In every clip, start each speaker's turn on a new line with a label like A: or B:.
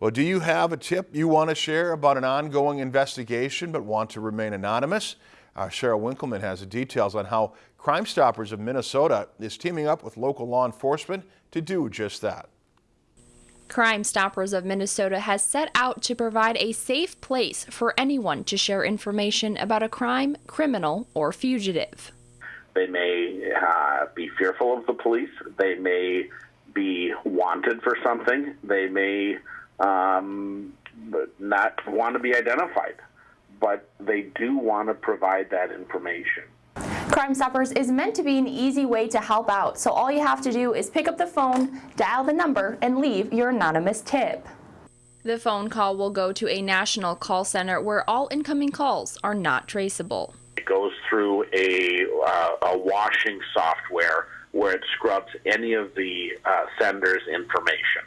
A: Well, do you have a tip you want to share about an ongoing investigation but want to remain anonymous? Uh, Sarah Winkleman has the details on how Crime Stoppers of Minnesota is teaming up with local law enforcement to do just that.
B: Crime Stoppers of Minnesota has set out to provide a safe place for anyone to share information about a crime, criminal, or fugitive.
C: They may uh, be fearful of the police. They may be wanted for something. They may um, not want to be identified, but they do want to provide that information.
B: Crime Stoppers is meant to be an easy way to help out, so all you have to do is pick up the phone, dial the number, and leave your anonymous tip. The phone call will go to a national call center where all incoming calls are not traceable.
C: It goes through a, uh, a washing software where it scrubs any of the uh, sender's information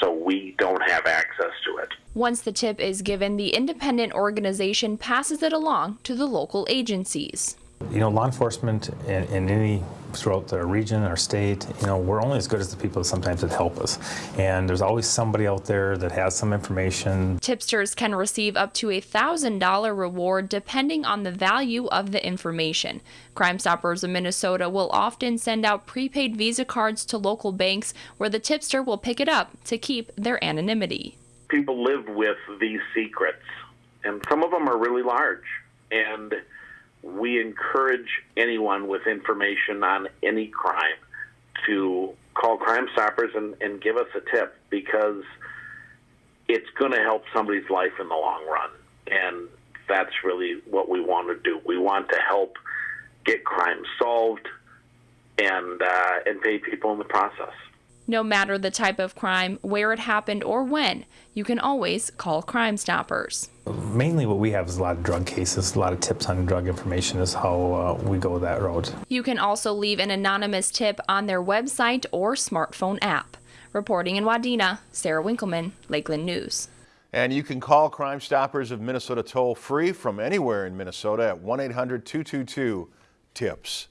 C: so we don't have access to it.
B: Once the tip is given, the independent organization passes it along to the local agencies.
D: You know, law enforcement in, in, any throughout the region or state, you know, we're only as good as the people sometimes that help us. And there's always somebody out there that has some information.
B: Tipsters can receive up to a $1,000 reward depending on the value of the information. Crime Stoppers of Minnesota will often send out prepaid Visa cards to local banks where the tipster will pick it up to keep their anonymity.
C: People live with these secrets, and some of them are really large. And we encourage anyone with information on any crime to call Crime Stoppers and, and give us a tip because it's going to help somebody's life in the long run. And that's really what we want to do. We want to help get crime solved and uh, and pay people in the process.
B: No matter the type of crime, where it happened, or when, you can always call Crime Stoppers.
D: Mainly what we have is a lot of drug cases, a lot of tips on drug information is how uh, we go that road.
B: You can also leave an anonymous tip on their website or smartphone app. Reporting in Wadena, Sarah Winkleman, Lakeland News.
A: And you can call Crime Stoppers of Minnesota toll free from anywhere in Minnesota at 1-800-222-TIPS.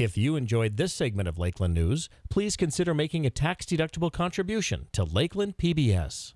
E: If you enjoyed this segment of Lakeland News, please consider making a tax-deductible contribution to Lakeland PBS.